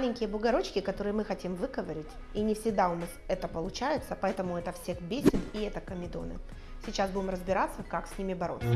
маленькие бугорочки, которые мы хотим выковырить, и не всегда у нас это получается, поэтому это всех бесит, и это комедоны. Сейчас будем разбираться, как с ними бороться.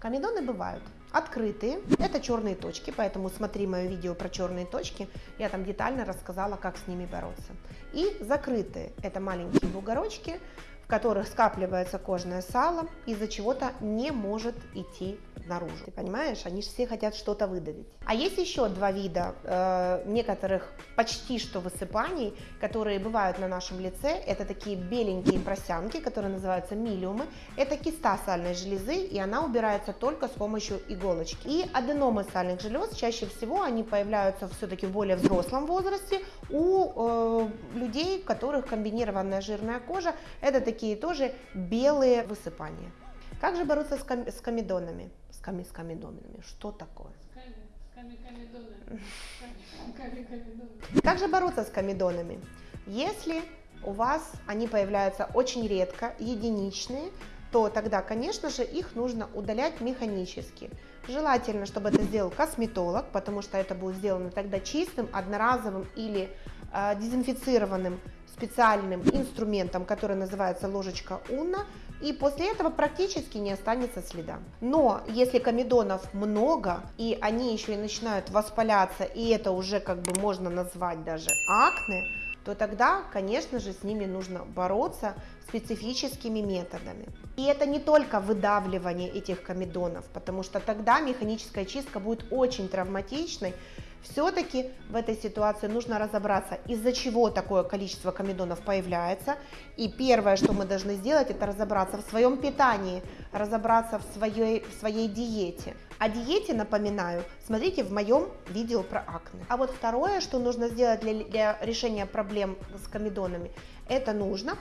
Комедоны бывают открытые, это черные точки, поэтому смотри мое видео про черные точки, я там детально рассказала, как с ними бороться. И закрытые, это маленькие бугорочки, в которых скапливается кожное сало, из-за чего-то не может идти наружу. Ты понимаешь, они же все хотят что-то выдавить. А есть еще два вида э, некоторых почти что высыпаний, которые бывают на нашем лице. Это такие беленькие просянки, которые называются милиумы. Это киста сальной железы, и она убирается только с помощью иголочки. И аденомы сальных желез, чаще всего они появляются все-таки в более взрослом возрасте у э, людей, у которых комбинированная жирная кожа. Это такие тоже белые высыпания. Как же бороться с, ком- с комедонами? С, коми- с комедонами. Что такое? Как же бороться с комедонами? Если у вас они появляются очень редко, единичные, то тогда, конечно же, их нужно удалять механически. Желательно, чтобы это сделал косметолог, потому что это будет сделано тогда чистым, одноразовым или э, дезинфицированным специальным инструментом, который называется ложечка Уна, и после этого практически не останется следа. Но если комедонов много, и они еще и начинают воспаляться, и это уже как бы можно назвать даже акне, то тогда, конечно же, с ними нужно бороться специфическими методами. И это не только выдавливание этих комедонов, потому что тогда механическая чистка будет очень травматичной, все-таки в этой ситуации нужно разобраться, из-за чего такое количество комедонов появляется. И первое, что мы должны сделать, это разобраться в своем питании, разобраться в своей, в своей диете. О диете, напоминаю, смотрите в моем видео про акне. А вот второе, что нужно сделать для, для решения проблем с комедонами, это нужно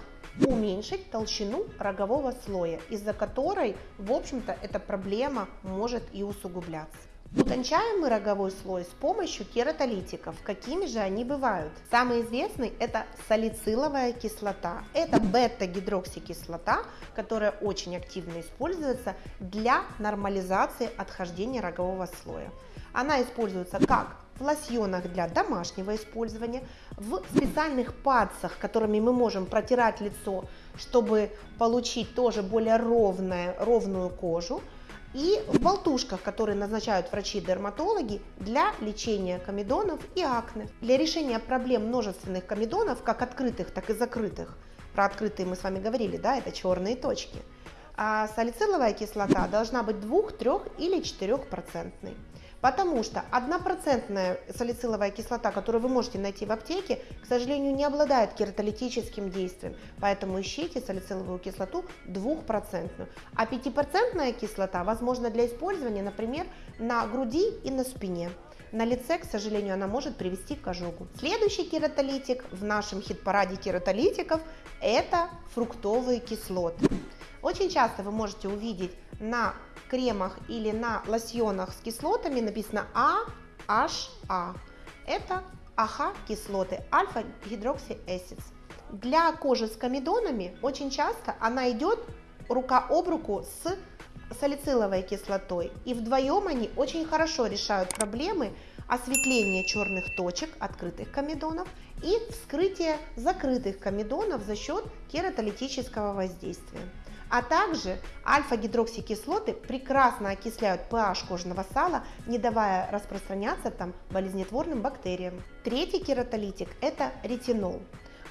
уменьшить толщину рогового слоя, из-за которой, в общем-то, эта проблема может и усугубляться. Утончаем мы роговой слой с помощью кератолитиков. Какими же они бывают? Самый известный это салициловая кислота. Это бета-гидроксикислота, которая очень активно используется для нормализации отхождения рогового слоя. Она используется как в лосьонах для домашнего использования, в специальных падцах, которыми мы можем протирать лицо, чтобы получить тоже более ровное, ровную кожу и в болтушках, которые назначают врачи-дерматологи для лечения комедонов и акне. Для решения проблем множественных комедонов, как открытых, так и закрытых, про открытые мы с вами говорили, да, это черные точки, а салициловая кислота должна быть 2, 3 или 4 процентной. Потому что однопроцентная салициловая кислота, которую вы можете найти в аптеке, к сожалению, не обладает кератолитическим действием. Поэтому ищите салициловую кислоту двухпроцентную. А пятипроцентная кислота возможна для использования, например, на груди и на спине. На лице, к сожалению, она может привести к ожогу. Следующий кератолитик в нашем хит-параде кератолитиков – это фруктовые кислоты. Очень часто вы можете увидеть на кремах или на лосьонах с кислотами написано AHA. Это AHA-кислоты, alpha hydroxy acids. Для кожи с комедонами очень часто она идет рука об руку с салициловой кислотой. И вдвоем они очень хорошо решают проблемы осветления черных точек открытых комедонов и вскрытия закрытых комедонов за счет кератолитического воздействия. А также альфа-гидроксикислоты прекрасно окисляют pH кожного сала, не давая распространяться там болезнетворным бактериям. Третий кератолитик – это ретинол.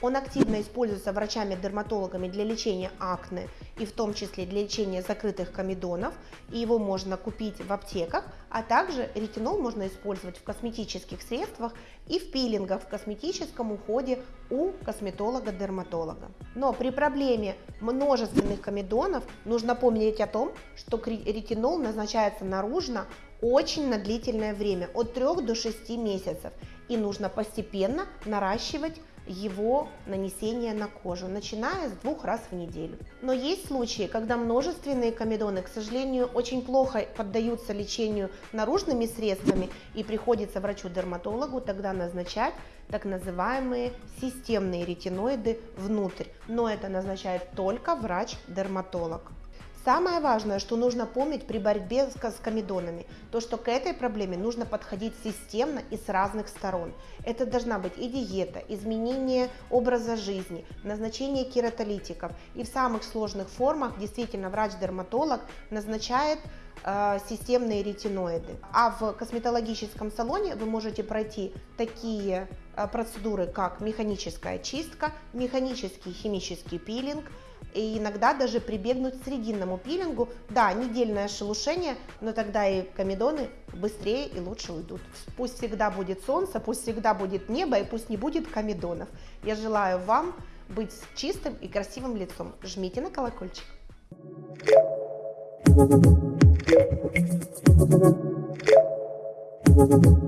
Он активно используется врачами-дерматологами для лечения акне и в том числе для лечения закрытых комедонов. И его можно купить в аптеках, а также ретинол можно использовать в косметических средствах и в пилингах в косметическом уходе у косметолога-дерматолога. Но при проблеме множественных комедонов нужно помнить о том, что ретинол назначается наружно очень на длительное время, от 3 до 6 месяцев. И нужно постепенно наращивать его нанесение на кожу, начиная с двух раз в неделю. Но есть случаи, когда множественные комедоны, к сожалению, очень плохо поддаются лечению наружными средствами и приходится врачу-дерматологу тогда назначать так называемые системные ретиноиды внутрь. Но это назначает только врач-дерматолог. Самое важное, что нужно помнить при борьбе с комедонами, то что к этой проблеме нужно подходить системно и с разных сторон. Это должна быть и диета, изменение образа жизни, назначение кератолитиков. И в самых сложных формах действительно врач-дерматолог назначает системные ретиноиды. А в косметологическом салоне вы можете пройти такие э, процедуры, как механическая чистка, механический химический пилинг, и иногда даже прибегнуть к срединному пилингу. Да, недельное шелушение, но тогда и комедоны быстрее и лучше уйдут. Пусть всегда будет солнце, пусть всегда будет небо и пусть не будет комедонов. Я желаю вам быть чистым и красивым лицом. Жмите на колокольчик. Thank you. Thank you.